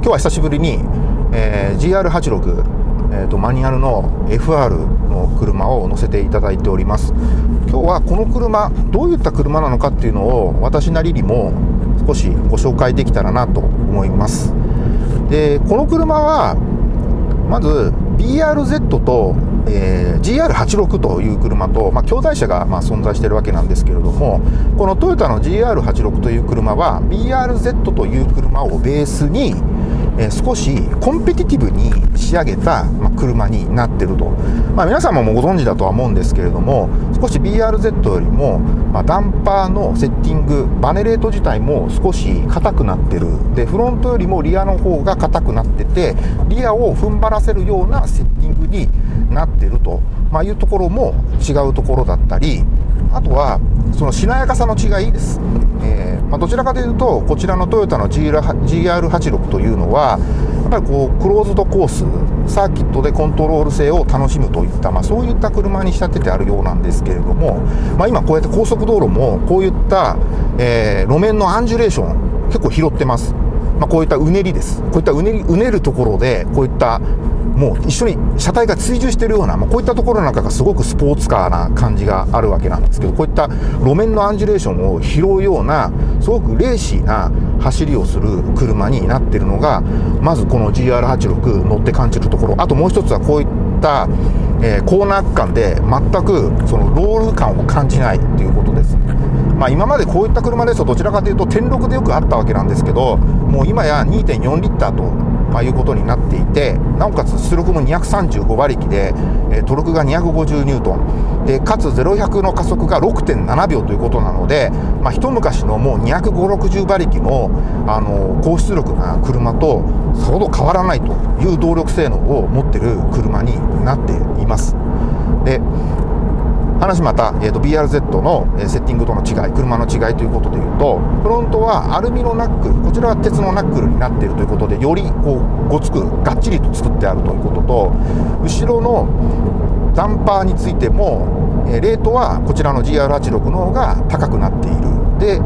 今日は久しぶりに、えー、GR86、えーと、マニュアルの FR の車を乗せていただいております。今日はこの車どういった車なのかっていうのを私なりにも少しご紹介できたらなと思います。でこの車はまず BRZ と、えー、GR86 という車と、まあ、兄弟車がまあ存在しているわけなんですけれどもこのトヨタの GR86 という車は BRZ という車をベースにえ少しコンペティティブに仕上げた、ま車になってると、まあ、皆様もご存知だとは思うんですけれども少し BRZ よりも、まダンパーのセッティングバネレート自体も少し硬くなってる。でフロントよりもリアの方が硬くなっててリアを踏ん張らせるようなセッティングになってると、ま、いうところも違うところだったりあとはそのしなやかさの違いです、えー、まあ、どちらかというとこちらのトヨタの GR86 というのはやっぱりこうクローズドコースサーキットでコントロール性を楽しむといった、まあ、そういった車に仕立ててあるようなんですけれども、まあ、今こうやって高速道路もこういった、えー、路面のアンジュレーション結構拾ってます、まあ、こういったうねりです。こういったうねりうねるところでこういったもう一緒に車体が追従しているような、まあ、こういったところなんかがすごくスポーツカーな感じがあるわけなんですけどこういった路面のアンジュレーションを拾うようなすごくレーシーな走りをする車になっているのがまずこの GR86 乗って感じるところあともう一つはこういった、えー、コーナー区間で全くそのロール感を感じないということです。まあ、今までこういった車ですとどちらかというと転録でよくあったわけなんですけどもう今や2.4リッターとあ、いうことになっていてなおかつ出力も235馬力で、え、トルクが250ニュートンでかつ0100の加速が6.7秒ということなので、まあ、一昔のもう25060馬力の、あの高出力な車とさほど変わらないという動力性能を持っている車になっています。で話また、えーと、BRZ の、えセッティングとの違い車の違いということでいうとフロントはアルミのナックルこちらは鉄のナックルになっているということでよりこうごつくがっちりと作ってあるということと後ろのダンパーについても、えレートはこちらの GR86 の方が高くなっている。で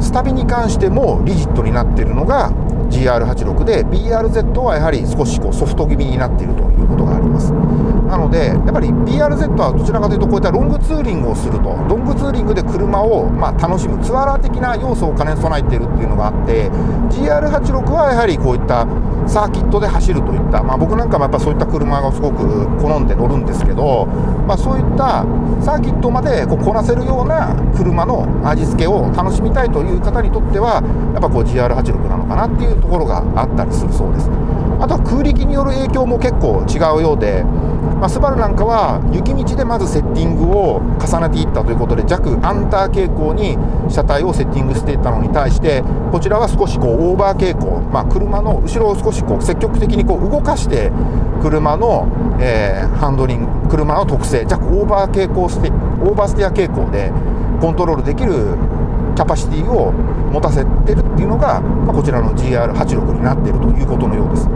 スタビに関してもリジットになっているのが GR86 で BRZ はやはり少しこうソフト気味になっているということがあります。なのでやっぱり BRZ はどちらかというとこういったロングツーリングをすると。ロングツーリングで車をま楽しむツアラー的な要素を兼ね備えているっていうのがあって GR86 はやはりこういったサーキットで走るといった、まあ、僕なんかもやっぱそういった車がすごく好んで乗るんですけど、まあ、そういったサーキットまでこうこなせるような車の味付けを楽しみたいという方にとってはやっぱこう GR86 なのかなっていうところがあったりするそうです。あとは空力による影響も結構違うようでまあ、スバルなんかは雪道でまずセッティングを重ねていったということで弱アンター傾向に車体をセッティングしていったのに対してこちらは少しこうオーバー傾向、まあ、車の後ろを少しこう積極的にこう動かして車の、えー、ハンドリング車の特性弱オーバー傾向ステオーバーステア傾向でコントロールできるキャパシティを持たせてるっていうのが、まあ、こちらの GR86 になっているということのようです。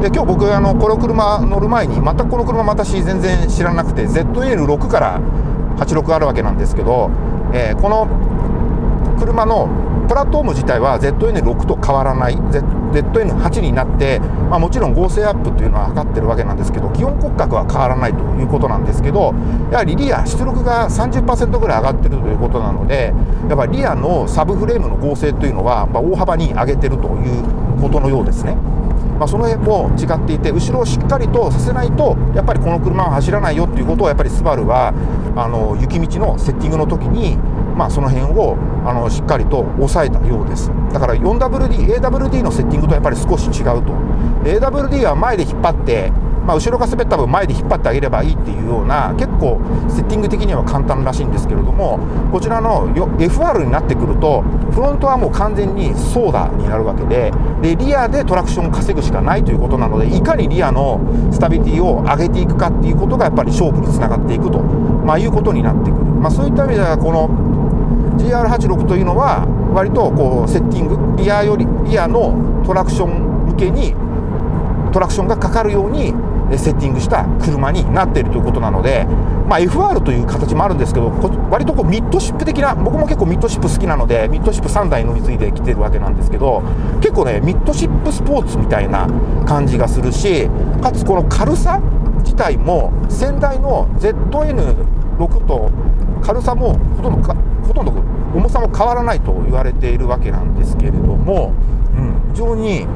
で今日僕あのこの車乗る前に全くこの車私全然知らなくて ZN6 から86あるわけなんですけど、えー、この車のプラットフォーム自体は ZN6 と変わらない ZN8 になって、まあ、もちろん合成アップというのは測ってるわけなんですけど基本骨格は変わらないということなんですけどやはりリア出力が30%ぐらい上がってるということなのでやっぱリアのサブフレームの合成というのは、ま、大幅に上げてるということのようですね。まあ、その辺も違っていて後ろをしっかりとさせないとやっぱりこの車は走らないよっていうことをやっぱりスバルはあの雪道のセッティングの時にまあ、その辺をあのしっかりと抑えたようです。だから 4WD、AWD のセッティングとやっぱり少し違うと。AWD は前で引っ張ってまあ、後ろが滑った分前で引っ張ってあげればいいっていうような結構セッティング的には簡単らしいんですけれどもこちらの FR になってくるとフロントはもう完全にソーダになるわけででリアでトラクションを稼ぐしかないということなのでいかにリアのスタビリティを上げていくかっていうことがやっぱり勝負につながっていくと、まあ、いうことになってくる、まあ、そういった意味ではこの GR86 というのは割とこうセッティングリアよりリアのトラクション向けにトラクションがかかるようにセッティングした車になっているということなので、まあ、FR という形もあるんですけど割とこうミッドシップ的な僕も結構ミッドシップ好きなのでミッドシップ3台乗り継いできてるわけなんですけど結構ねミッドシップスポーツみたいな感じがするしかつこの軽さ自体も先代の ZN6 と軽さもほとんどほとんど重さも変わらないと言われているわけなんですけれども、うん、非常に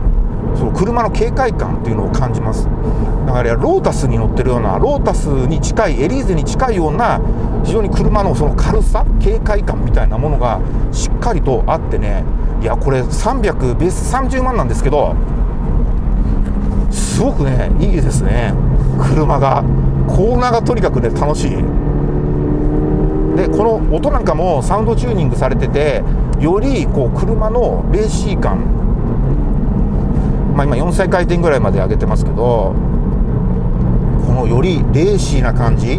その車の警戒感っていうのを感じます。だからロータスに乗ってるようなロータスに近いエリーゼに近いような非常に車のその軽さ警戒感みたいなものがしっかりとあってねいやこれ300ベース30万なんですけどすごくねいいですね。車がコーナーがとにかくね楽しい。でこの音なんかもサウンドチューニングされててよりこう車のレーシー感まあ、今4歳回転ぐらいまで上げてますけどこのよりレーシーな感じ、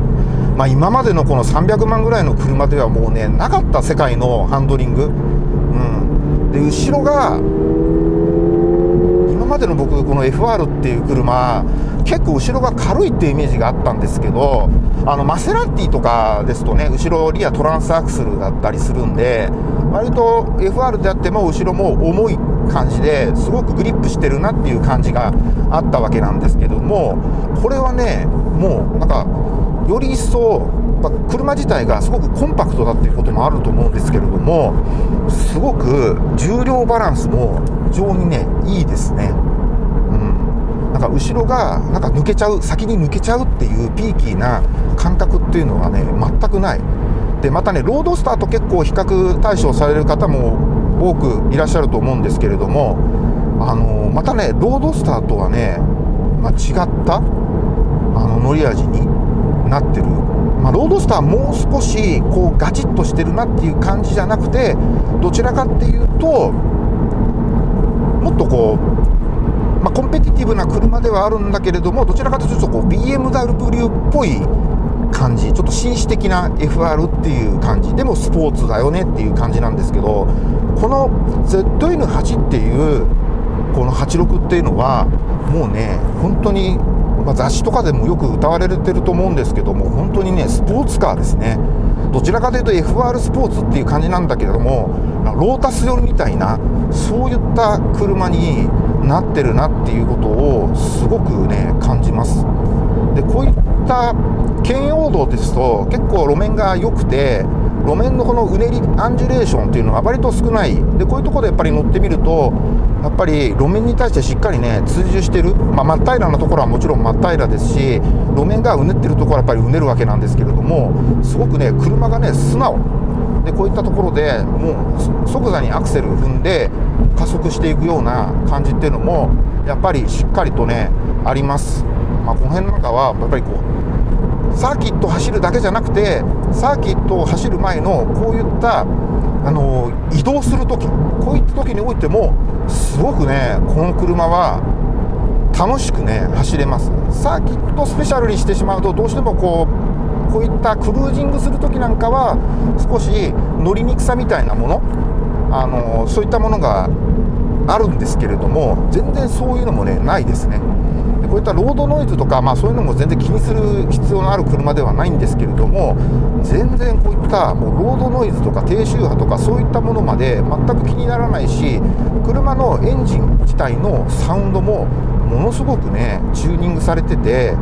まあ、今までのこの300万ぐらいの車ではもうねなかった世界のハンドリング、うん、で後ろがまでの僕この FR っていう車結構後ろが軽いっていうイメージがあったんですけどあのマセラティとかですとね後ろリアトランスアクセルだったりするんで割と FR であっても後ろも重い感じですごくグリップしてるなっていう感じがあったわけなんですけどもこれはねもうなんかより一層ま車自体がすごくコンパクトだっていうこともあると思うんですけれどもすごく重量バランスも非常にねいいですね。うんなんか後ろがなんか抜けちゃう先に抜けちゃうっていうピーキーな感覚っていうのはね全くないでまたねロードスターと結構比較対象される方も多くいらっしゃると思うんですけれどもあのまたねロードスターとはね、まあ、違ったあの乗り味になってる、まあ、ロードスターもう少しこうガチッとしてるなっていう感じじゃなくてどちらかっていうともっとこう、まあ、コンペティティブな車ではあるんだけれどもどちらかというとこう BMW っぽい感じちょっと紳士的な FR っていう感じでもスポーツだよねっていう感じなんですけどこの ZN8 っていうこの86っていうのはもうね本当に、まあ、雑誌とかでもよく歌われてると思うんですけども本当にねスポーツカーですね。どちらかというと FR スポーツっていう感じなんだけれどもロータス寄りみたいなそういった車になってるなっていうことをすごくね感じます。でこういった圏央道ですと結構路面が良くて路面のこのうねりアンジュレーションっていうのは割と少ない。でこういうところでやっぱり乗ってみるとやっぱり路面に対してしっかりね追従してる、まあ、真っ平らなところはもちろん真っ平らですし路面がうねってるところはやっぱりうねるわけなんですけれどもすごくね車がね素直。でこういったところでもう即座にアクセル踏んで加速していくような感じっていうのもやっぱりしっかりとねあります、まあ、この辺なんかはやっぱりこうサーキット走るだけじゃなくてサーキットを走る前のこういったあの移動する時こういった時においてもすごくねこの車は楽しくね走れます。サーキットスペシャルにしてしまうとどうしてもこうこういったクルージングする時なんかは少し乗りにくさみたいなものあのそういったものがあるんですけれども全然そういうのもねないですね。こういったロードノイズとか、まあ、そういうのも全然気にする必要のある車ではないんですけれども全然こういったもうロードノイズとか低周波とかそういったものまで全く気にならないし車のエンジン自体のサウンドもものすごくねチューニングされてて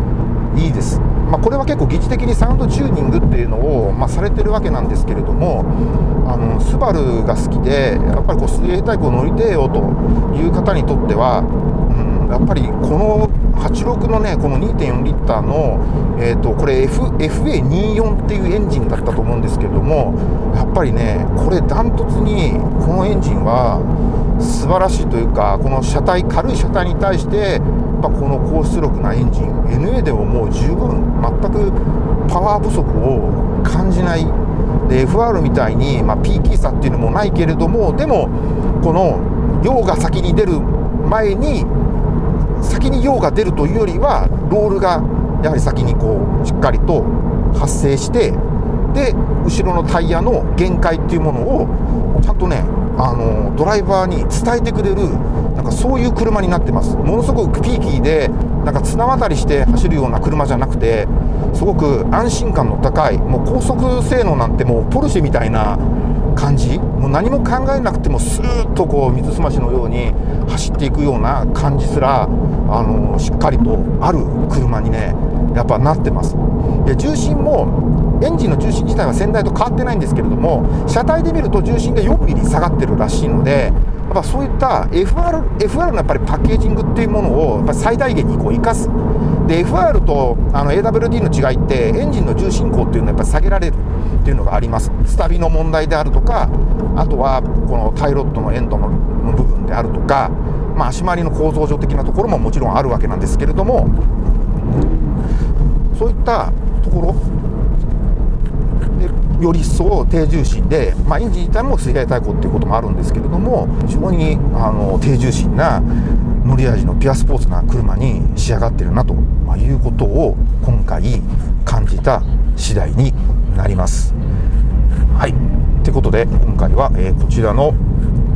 いいです。まあ、これは結構疑似的にサウンドチューニングっていうのを、まあ、されてるわけなんですけれどもあのスバルが好きでやっぱりこう水泳タイプを乗りてえよという方にとっては、やっぱりこの86のねこの2.4リッターの、えーと、これ、F、FA24 っていうエンジンだったと思うんですけれどもやっぱりねこれダントツにこのエンジンは素晴らしいというかこの車体軽い車体に対してやっぱこの高出力なエンジン NA でももう十分全くパワー不足を感じない。で FR みたいに、まあ、ピーキーさっていうのもないけれどもでもこの量が先に出る前に先に用が出るというよりはロールがやはり先にこうしっかりと発生してで後ろのタイヤの限界っていうものをちゃんとねあのドライバーに伝えてくれるなんかそういう車になってます。ものすごくピーキーでなんか綱渡りして走るような車じゃなくてすごく安心感の高いもう高速性能なんてもうポルシェみたいな感じ？もう何も考えなくてもスーッとこう水すましのように走っていくような感じすらあのしっかりとある車にねやっぱなってます。で重心もエンジンの重心自体は先代と変わってないんですけれども車体で見ると重心が4ミリ下がってるらしいのでやっぱそういった FR, FR のやっぱりパッケージングっていうものをやっぱ最大限にこう生かす。で FR とあの AWD の違いってエンジンの重心高っていうのはやっぱり下げられるっていうのがあります。スタビの問題であるとかあとはこのタイロッドのエンドの部分であるとか、まあ、足回りの構造上的なところももちろんあるわけなんですけれどもそういったところでより一層低重心で、まあ、エンジン自体も水害対向っていうこともあるんですけれども非常にあの低重心な乗り味のピュアスポーツな車に仕上がってるなということを今回感じた次第になります。はい。ということで今回は、え、こちらの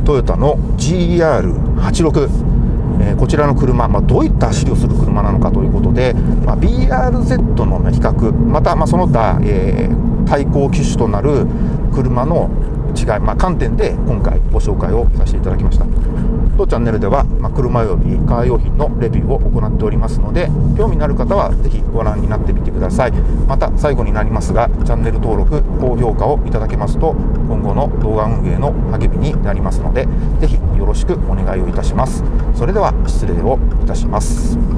トヨタの GR86 え、こちらの車、まあ、どういった走りをする車なのかということで、まあ、BRZ の比較また、ま、その他、えー、対抗機種となる車の違い、まあ、観点で今回ご紹介をさせていただきました。当チャンネルでは、まあ、車及びカー用品のレビューを行っておりますので興味のある方はぜひご覧になってみてください。また最後になりますがチャンネル登録高評価をいただけますと今後の動画運営の励みになりますのでぜひよろしくお願いをいたします。それでは失礼をいたします。